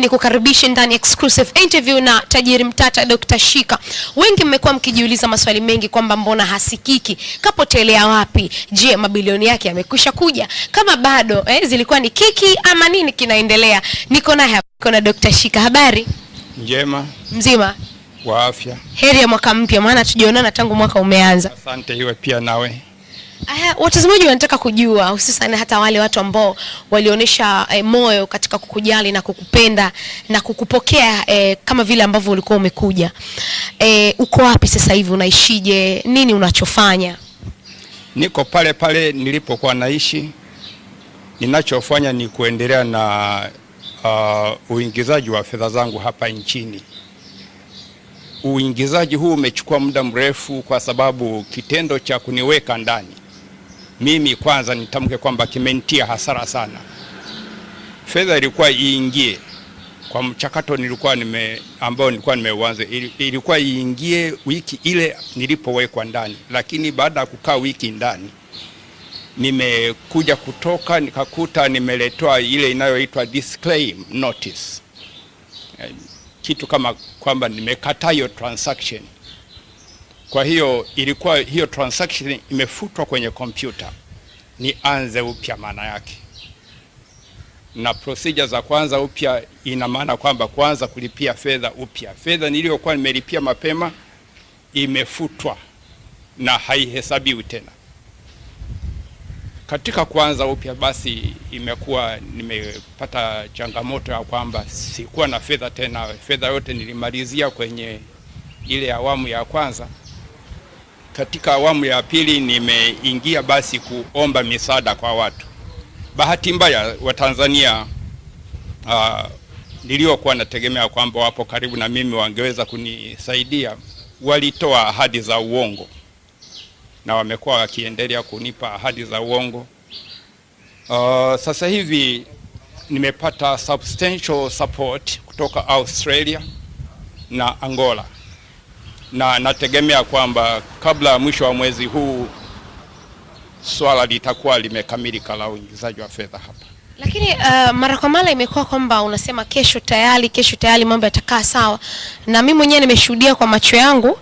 ni kukaribisha ndani exclusive interview na tajiri mtata Dr. Shika. Wengi mmekuwa mkijiuliza maswali mengi kwamba mbona hasikiki, kapotelea wapi? Je, mabilioni yake yamekwisha kuja? Kama bado eh, zilikuwa ni kiki ama nini kinaendelea? Niko naye hapa, niko na Dr. Shika. Habari Njema mzima, wa afya. heri ya mwaka mpya, maana tujaonana tangu mwaka umeanza. Asante iwe pia nawe. Watazamaji wanataka kujua hususan hata wale watu ambao walionyesha eh, moyo katika kukujali na kukupenda na kukupokea eh, kama vile ambavyo ulikuwa umekuja. Eh, uko wapi sasa hivi? Unaishije? Nini unachofanya? Niko pale pale nilipokuwa naishi. Ninachofanya ni kuendelea na uh, uingizaji wa fedha zangu hapa nchini. Uingizaji huu umechukua muda mrefu kwa sababu kitendo cha kuniweka ndani mimi kwanza nitamke kwamba kimenitia hasara sana. Fedha ilikuwa iingie kwa mchakato nilikuwa nime ambao nilikuwa nimeuanza, ilikuwa iingie wiki ile nilipowekwa ndani, lakini baada ya kukaa wiki ndani nimekuja kutoka nikakuta nimeletewa ile inayoitwa disclaim notice, Eh, kitu kama kwamba nimekataa hiyo transaction. Kwa hiyo ilikuwa hiyo transaction imefutwa kwenye kompyuta, nianze upya maana yake, na procedure za kwanza upya ina maana kwamba kwanza kulipia fedha upya. Fedha niliyokuwa nimelipia mapema imefutwa na haihesabiwi tena. Katika kuanza upya, basi imekuwa nimepata changamoto ya kwamba sikuwa na fedha tena. Fedha yote nilimalizia kwenye ile awamu ya kwanza. Katika awamu ya pili nimeingia basi kuomba misaada kwa watu. Bahati mbaya Watanzania uh, niliokuwa nategemea kwamba wapo karibu na mimi wangeweza kunisaidia, walitoa ahadi za uongo na wamekuwa wakiendelea kunipa ahadi za uongo. Uh, sasa hivi nimepata substantial support kutoka Australia na Angola na nategemea kwamba kabla ya mwisho wa mwezi huu swala litakuwa limekamilika la uingizaji wa fedha hapa. Lakini uh, mara kwa mara imekuwa kwamba unasema kesho tayari, kesho tayari mambo yatakaa sawa, na mimi mwenyewe nimeshuhudia kwa macho yangu.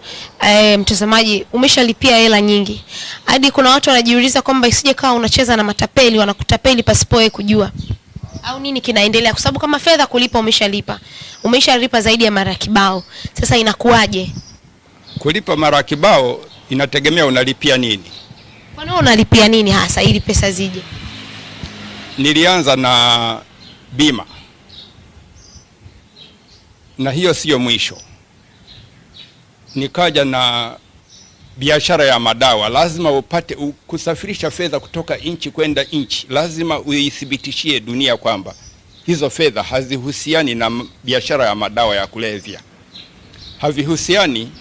Eh, mtazamaji, umeshalipia hela nyingi hadi kuna watu wanajiuliza kwamba isije kawa unacheza na matapeli, wanakutapeli pasipo wewe kujua au nini kinaendelea, kwa sababu kama fedha kulipa umeshalipa, umeshalipa zaidi ya mara kibao. Sasa inakuwaje? Kulipa mara kibao inategemea unalipia nini. Kwa nini unalipia nini hasa ili pesa zije? Nilianza na bima na hiyo siyo mwisho. Nikaja na biashara ya madawa. Lazima upate kusafirisha fedha kutoka nchi kwenda nchi, lazima uithibitishie dunia kwamba hizo fedha hazihusiani na biashara ya madawa ya kulevya, havihusiani.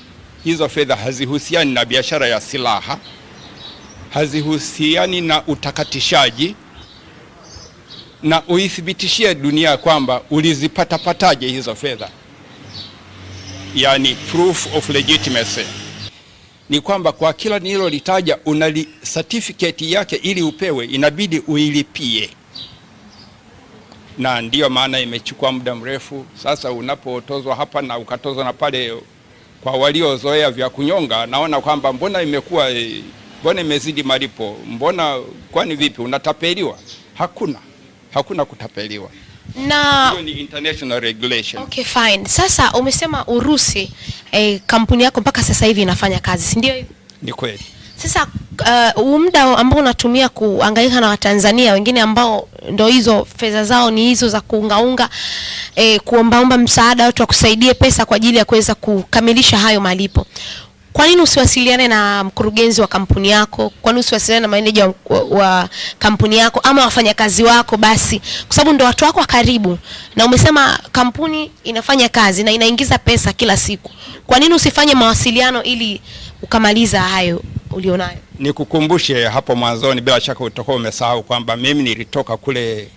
Hizo fedha hazihusiani na biashara ya silaha, hazihusiani na utakatishaji na uithibitishie dunia kwamba ulizipatapataje hizo fedha, yani proof of legitimacy. Ni kwamba kwa kila nililolitaja una certificate yake, ili upewe inabidi uilipie, na ndiyo maana imechukua muda mrefu. Sasa unapotozwa hapa na ukatozwa na pale, kwa waliozoea vya kunyonga, naona kwamba mbona imekuwa eh, mbona imezidi malipo, mbona kwani vipi, unatapeliwa? Hakuna, hakuna kutapeliwa. Na Hiyo ni international regulation. Okay, fine. Sasa umesema Urusi eh, kampuni yako mpaka sasa hivi inafanya kazi, si ndio? Ni kweli. Sasa uh, muda ambao unatumia kuangaika na Watanzania wengine ambao ndo hizo fedha zao ni hizo za kuungaunga eh, kuombaomba msaada watu wakusaidie pesa kwa ajili ya kuweza kukamilisha hayo malipo. Kwa nini usiwasiliane na mkurugenzi wa kampuni yako? Kwa nini usiwasiliane na meneja wa, wa kampuni yako ama wafanyakazi wako basi, kwa sababu ndo watu wako wa karibu, na umesema kampuni inafanya kazi na inaingiza pesa kila siku. Kwa nini usifanye mawasiliano ili ukamaliza hayo ulionayo? Nikukumbushe hapo mwanzoni, bila shaka utakuwa umesahau kwamba mimi nilitoka kule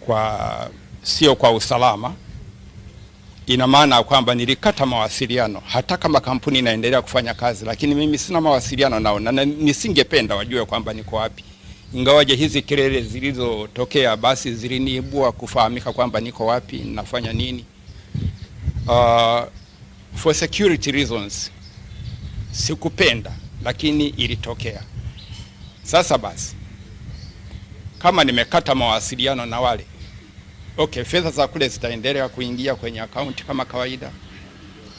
kwa sio kwa usalama. Ina maana kwamba nilikata mawasiliano, hata kama kampuni inaendelea kufanya kazi, lakini mimi sina mawasiliano nao na nisingependa wajue kwamba niko wapi. ingawaje hizi kelele zilizotokea basi ziliniibua kufahamika kwamba niko wapi, nafanya nini. Uh, for security reasons sikupenda, lakini ilitokea. Sasa basi, kama nimekata mawasiliano na wale okay, fedha za kule zitaendelea kuingia kwenye akaunti kama kawaida,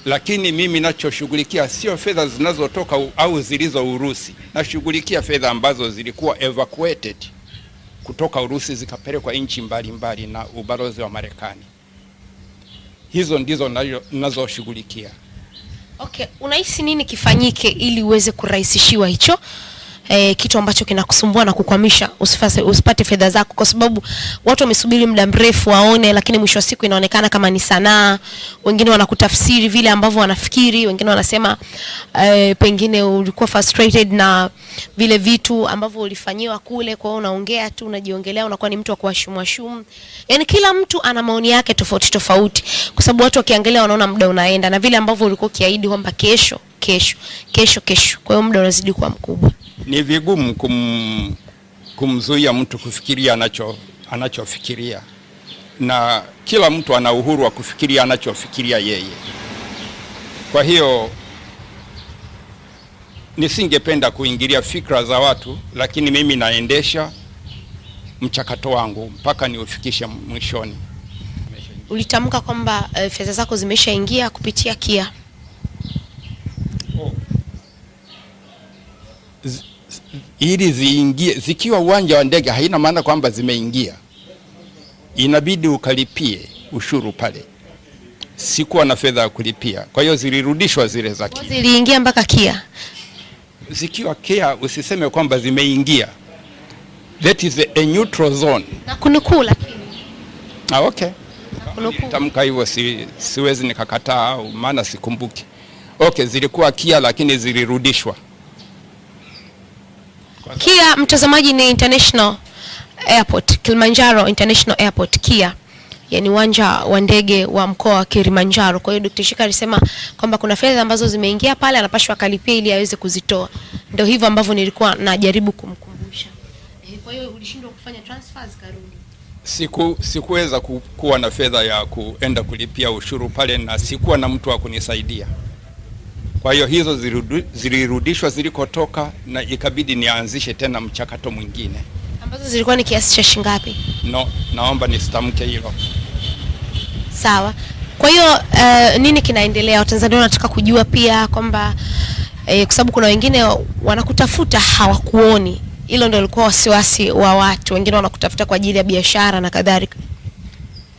lakini mimi nachoshughulikia sio fedha zinazotoka au zilizo Urusi. Nashughulikia fedha ambazo zilikuwa evacuated kutoka Urusi zikapelekwa nchi mbalimbali na ubalozi wa Marekani. Hizo ndizo nazo- nazoshughulikia. Okay, unahisi nini kifanyike ili uweze kurahisishiwa hicho eh, kitu ambacho kinakusumbua na kukwamisha usifase, usipate fedha zako, kwa sababu watu wamesubiri muda mrefu waone, lakini mwisho wa siku inaonekana kama ni sanaa. Wengine wanakutafsiri vile ambavyo wanafikiri, wengine wanasema eh, pengine ulikuwa frustrated na vile vitu ambavyo ulifanyiwa kule, kwa hiyo unaongea tu, unajiongelea, unakuwa ni mtu wa kuwashumuashumu. Yani kila mtu ana maoni yake tofauti tofauti, kwa sababu watu wakiangalia wanaona muda unaenda na vile ambavyo ulikuwa ukiahidi kwamba kesho kesho kesho kesho, kwa hiyo muda unazidi kuwa mkubwa. Ni vigumu kum, kumzuia mtu kufikiria anacho anachofikiria, na kila mtu ana uhuru wa kufikiria anachofikiria yeye. Kwa hiyo nisingependa kuingilia fikra za watu, lakini mimi naendesha mchakato wangu mpaka niufikishe mwishoni. Ulitamka kwamba uh, fedha zako zimeshaingia kupitia KIA. Ili ziingie zikiwa uwanja wa ndege, haina maana kwamba zimeingia, inabidi ukalipie ushuru pale. Sikuwa na fedha ya kulipia, kwa hiyo zilirudishwa zile za KIA. Ziliingia mpaka KIA. Zikiwa KIA, usiseme kwamba zimeingia, that is a neutral zone. Na kunukuu lakini Ah, okay. Tamka hivyo si, siwezi nikakataa maana sikumbuki. Okay, zilikuwa KIA lakini zilirudishwa. KIA mtazamaji, ni International Airport, Kilimanjaro International Airport KIA, yani uwanja wa ndege wa mkoa wa Kilimanjaro. Kwa hiyo Dr. Shika alisema kwamba kuna fedha ambazo zimeingia pale, anapashwa akalipia ili aweze kuzitoa. Ndio hivyo ambavyo nilikuwa najaribu kumkumbusha. Eh, Kwa hiyo ulishindwa kufanya transfers karudi. Siku, sikuweza kuwa na fedha ya kuenda kulipia ushuru pale na sikuwa na mtu wa kunisaidia. Kwa hiyo hizo zilirudishwa zilikotoka na ikabidi nianzishe tena mchakato mwingine. Ambazo zilikuwa ni kiasi cha shilingi ngapi? No, naomba nisitamke hilo. Sawa. Kwa hiyo uh, nini kinaendelea? Watanzania wanataka kujua pia kwamba eh, kwa sababu kuna wengine wanakutafuta hawakuoni. Hilo ndio lilikuwa wasiwasi wa watu. Wengine wanakutafuta kwa ajili ya biashara na kadhalika.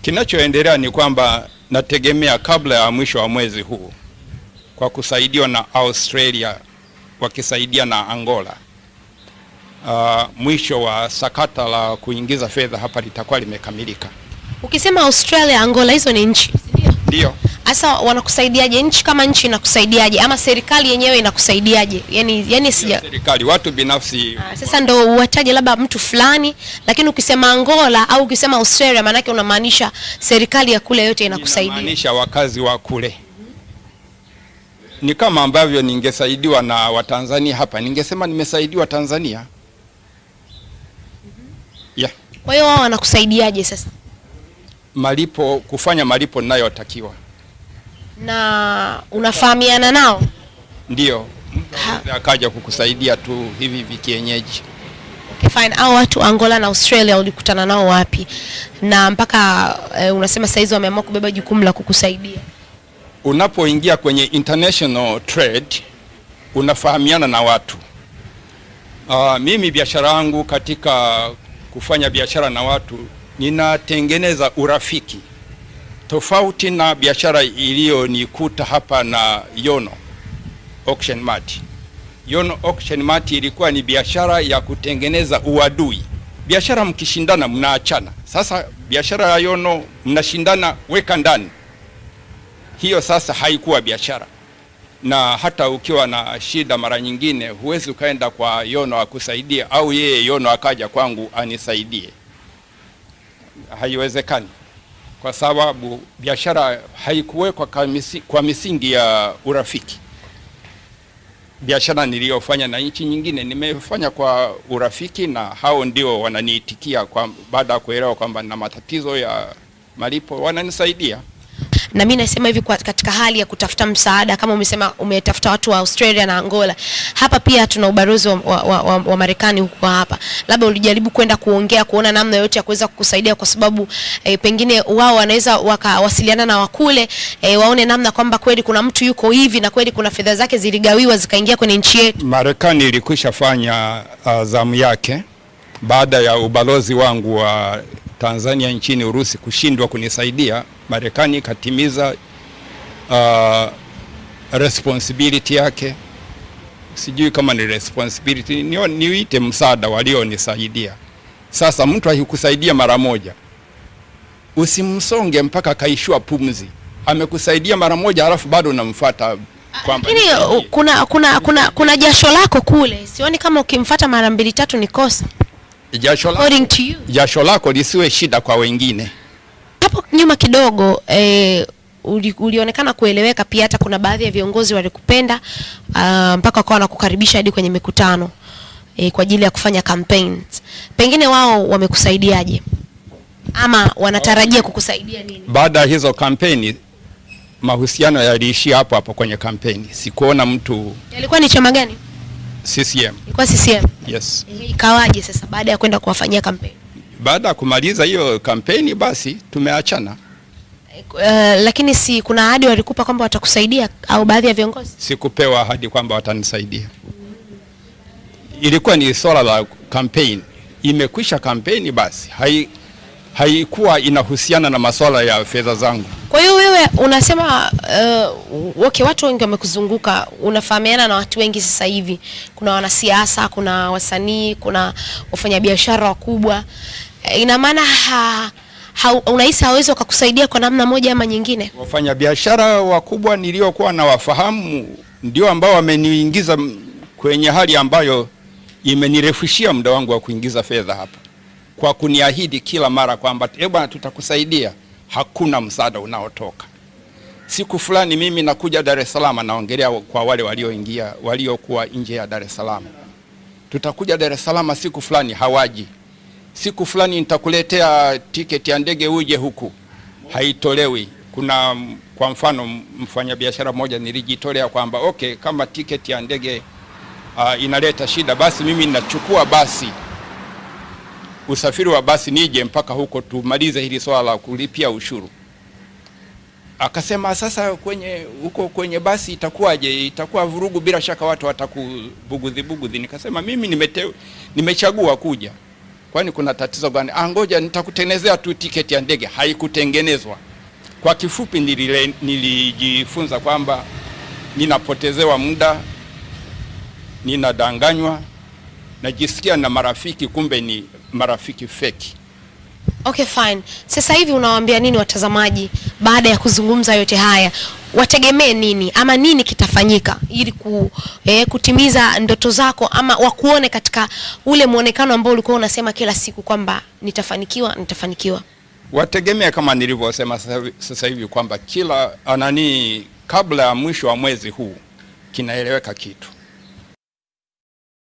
Kinachoendelea ni kwamba nategemea kabla ya mwisho wa mwezi huu kwa kusaidiwa na Australia wakisaidia na Angola. Uh, mwisho wa sakata la kuingiza fedha hapa litakuwa limekamilika. Ukisema Australia, Angola, hizo ni nchi. Ndio. Sasa wanakusaidiaje? Nchi kama nchi inakusaidiaje, ama serikali yenyewe inakusaidiaje? Yani, yani sija Serikali, watu binafsi Ah, sasa ndo uwataje labda mtu fulani, lakini ukisema Angola au ukisema Australia, maanake unamaanisha serikali ya kule yote inakusaidia. inamaanisha wakazi wa kule. Ni kama ambavyo ningesaidiwa na Watanzania hapa, ningesema nimesaidiwa Tanzania. Yeah. Kwa hiyo wao wanakusaidiaje sasa? Malipo, kufanya malipo ninayotakiwa. na unafahamiana nao? Ndio, mtu akaja kukusaidia tu hivi hivi kienyeji. Okay, fine. Au watu Angola na Australia ulikutana nao wapi? Na mpaka eh, unasema saizi wameamua kubeba jukumu la kukusaidia. Unapoingia kwenye international trade unafahamiana na watu. Uh, mimi biashara yangu katika kufanya biashara na watu ninatengeneza urafiki tofauti na biashara iliyonikuta hapa na Yono Auction Mart. Yono Auction Mart ilikuwa ni biashara ya kutengeneza uadui. Biashara mkishindana mnaachana. Sasa biashara ya Yono mnashindana weka ndani. Hiyo sasa haikuwa biashara, na hata ukiwa na shida, mara nyingine huwezi ukaenda kwa Yono akusaidie, au yeye Yono akaja kwangu anisaidie. Haiwezekani, kwa sababu biashara haikuwekwa kwa misi- kwa misingi ya urafiki. biashara niliyofanya na nchi nyingine nimefanya kwa urafiki, na hao ndio wananiitikia kwa baada ya kuelewa kwamba na matatizo ya malipo wananisaidia. Na mimi nasema hivi kwa katika hali ya kutafuta msaada kama umesema umetafuta watu wa Australia na Angola, hapa pia tuna ubalozi wa, wa, wa, wa, wa Marekani huko hapa, labda ulijaribu kwenda kuongea kuona namna yote ya kuweza kukusaidia, kwa sababu eh, pengine wao wanaweza wakawasiliana na wakule eh, waone namna kwamba kweli kuna mtu yuko hivi na kweli kuna fedha zake ziligawiwa zikaingia kwenye nchi yetu. Marekani ilikwisha fanya uh, zamu yake baada ya ubalozi wangu wa Tanzania nchini Urusi kushindwa kunisaidia. Marekani ikatimiza uh, responsibility yake, sijui kama ni responsibility, ni, niite msaada walionisaidia. Sasa mtu akikusaidia mara moja, usimsonge mpaka kaishua pumzi. Amekusaidia mara moja, alafu bado unamfuata Lakini uh, kuna, kuna, kuna, kuna jasho lako kule, sioni kama ukimfata mara mbili tatu ni kosa jasho lako, jasho lako lisiwe shida kwa wengine. Hapo nyuma kidogo eh, uli, ulionekana kueleweka pia, hata kuna baadhi ya viongozi walikupenda uh, mpaka wakawa wanakukaribisha hadi kwenye mikutano eh, kwa ajili ya kufanya campaigns. Pengine wao wamekusaidiaje ama wanatarajia kukusaidia nini? Baada ya hizo kampeni, mahusiano yaliishia hapo hapo kwenye kampeni. Sikuona mtu Yalikuwa ni chama gani? CCM. Ilikuwa CCM. Yes. Ikawaje sasa baada ya kwenda kuwafanyia kampeni? Baada ya kumaliza hiyo kampeni, basi tumeachana. Uh, lakini si kuna ahadi walikupa kwamba watakusaidia au baadhi ya viongozi? Sikupewa ahadi kwamba watanisaidia. Ilikuwa ni swala la kampeni, imekwisha kampeni, basi hai haikuwa inahusiana na masuala ya fedha zangu. Kwa hiyo wewe unasema uh, okay, watu wengi wamekuzunguka, unafahamiana na watu wengi sasa hivi. Kuna wanasiasa, kuna wasanii, kuna wafanyabiashara wakubwa. Eh, Ina maana ha, ha, unahisi hawezi wakakusaidia kwa namna moja ama nyingine? Wafanyabiashara wakubwa niliokuwa nawafahamu ndio ambao wameniingiza kwenye hali ambayo imenirefushia muda wangu wa kuingiza fedha hapa, kwa kuniahidi kila mara kwamba eh bwana, tutakusaidia. Hakuna msaada unaotoka. Siku fulani mimi nakuja Dar es Salaam, naongelea kwa wale walioingia waliokuwa nje ya Dar es Salaam, tutakuja Dar es Salaam siku fulani, hawaji. Siku fulani nitakuletea tiketi ya ndege uje huku, haitolewi. Kuna kwa mfano mfanyabiashara mmoja nilijitolea kwamba okay, kama tiketi ya ndege uh, inaleta shida, basi mimi ninachukua basi usafiri wa basi nije mpaka huko tumalize hili swala la kulipia ushuru. Akasema sasa kwenye huko kwenye basi itakuwaje? Itakuwa vurugu, bila shaka watu watakubugudhi bugudhi. Nikasema mimi nimete, nimechagua kuja, kwani kuna tatizo gani? Ah, ngoja nitakutengenezea tu tiketi ya ndege. Haikutengenezwa. Kwa kifupi, nilile, nilijifunza kwamba ninapotezewa muda, ninadanganywa, najisikia na marafiki, kumbe ni marafiki feki. Okay, fine. Sasa hivi unawaambia nini watazamaji baada ya kuzungumza yote haya? Wategemee nini ama nini kitafanyika ili ku, eh, kutimiza ndoto zako ama wakuone katika ule mwonekano ambao ulikuwa unasema kila siku kwamba nitafanikiwa, nitafanikiwa. wategemea kama nilivyosema sasa hivi- kwamba kila anani kabla ya mwisho wa mwezi huu kinaeleweka kitu